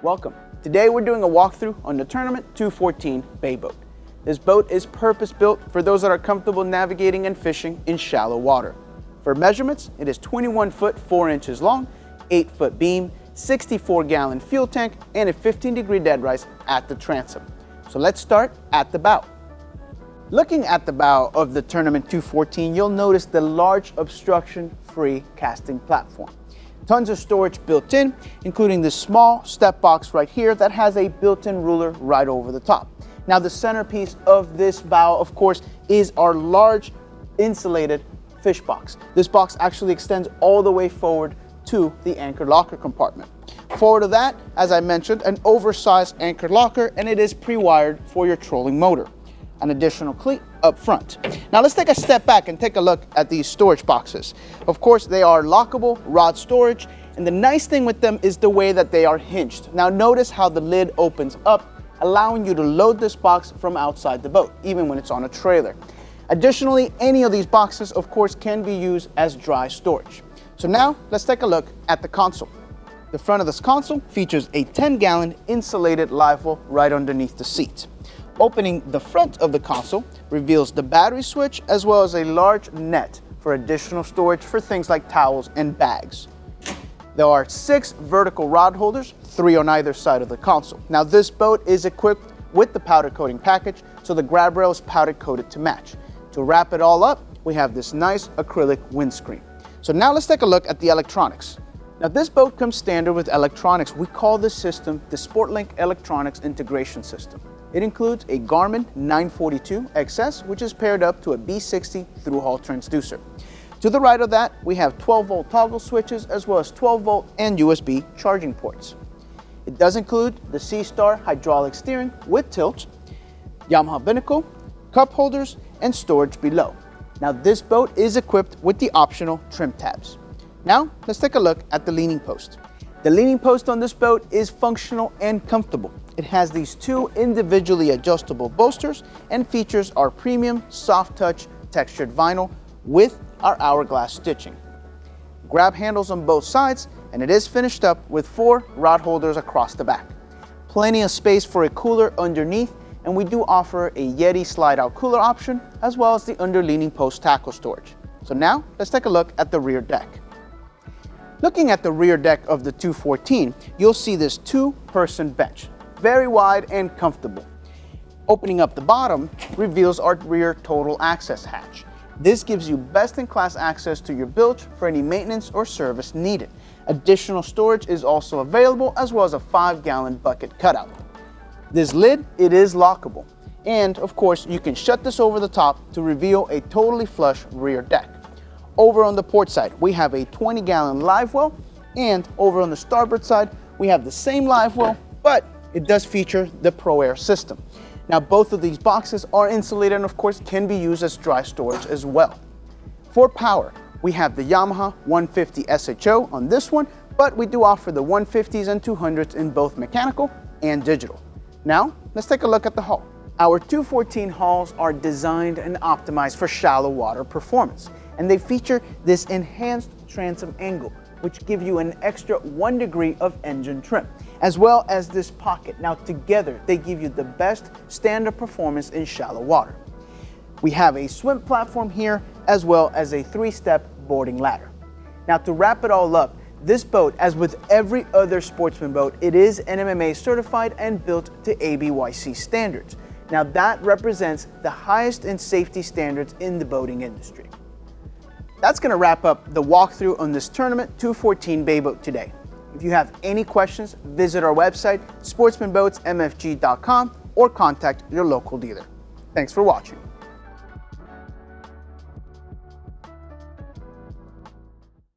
Welcome. Today we're doing a walkthrough on the Tournament 214 Bay Boat. This boat is purpose-built for those that are comfortable navigating and fishing in shallow water. For measurements, it is 21 foot 4 inches long, 8 foot beam, 64 gallon fuel tank, and a 15 degree dead rise at the transom. So let's start at the bow. Looking at the bow of the Tournament 214, you'll notice the large obstruction-free casting platform. Tons of storage built in, including this small step box right here that has a built-in ruler right over the top. Now the centerpiece of this bow, of course, is our large insulated fish box. This box actually extends all the way forward to the anchor locker compartment. Forward of that, as I mentioned, an oversized anchor locker and it is pre-wired for your trolling motor. An additional cleat up front. Now let's take a step back and take a look at these storage boxes. Of course, they are lockable rod storage, and the nice thing with them is the way that they are hinged. Now notice how the lid opens up, allowing you to load this box from outside the boat, even when it's on a trailer. Additionally, any of these boxes, of course, can be used as dry storage. So now let's take a look at the console. The front of this console features a 10 gallon insulated live right underneath the seat. Opening the front of the console reveals the battery switch as well as a large net for additional storage for things like towels and bags. There are six vertical rod holders, three on either side of the console. Now this boat is equipped with the powder coating package, so the grab rail is powder coated to match. To wrap it all up, we have this nice acrylic windscreen. So now let's take a look at the electronics. Now this boat comes standard with electronics. We call this system the SportLink Electronics Integration System. It includes a Garmin 942 XS, which is paired up to a B60 through-hull transducer. To the right of that, we have 12-volt toggle switches as well as 12-volt and USB charging ports. It does include the SeaStar hydraulic steering with tilt, Yamaha binnacle, cup holders, and storage below. Now this boat is equipped with the optional trim tabs. Now let's take a look at the leaning post. The leaning post on this boat is functional and comfortable. It has these two individually adjustable bolsters and features our premium soft touch textured vinyl with our hourglass stitching. Grab handles on both sides and it is finished up with four rod holders across the back. Plenty of space for a cooler underneath and we do offer a Yeti slide out cooler option as well as the underleaning post tackle storage. So now let's take a look at the rear deck. Looking at the rear deck of the 214, you'll see this two-person bench, very wide and comfortable. Opening up the bottom reveals our rear total access hatch. This gives you best-in-class access to your bilge for any maintenance or service needed. Additional storage is also available as well as a 5-gallon bucket cutout. This lid, it is lockable. And of course, you can shut this over the top to reveal a totally flush rear deck. Over on the port side, we have a 20 gallon live well, and over on the starboard side, we have the same live well, but it does feature the ProAir system. Now both of these boxes are insulated and of course can be used as dry storage as well. For power, we have the Yamaha 150 SHO on this one, but we do offer the 150s and 200s in both mechanical and digital. Now, let's take a look at the hull. Our 214 hulls are designed and optimized for shallow water performance and they feature this enhanced transom angle, which give you an extra one degree of engine trim, as well as this pocket. Now together, they give you the best standard performance in shallow water. We have a swim platform here, as well as a three-step boarding ladder. Now to wrap it all up, this boat, as with every other sportsman boat, it is NMMA certified and built to ABYC standards. Now that represents the highest in safety standards in the boating industry. That's going to wrap up the walkthrough on this tournament 214 Bay Boat today. If you have any questions, visit our website, sportsmanboatsmfg.com, or contact your local dealer. Thanks for watching.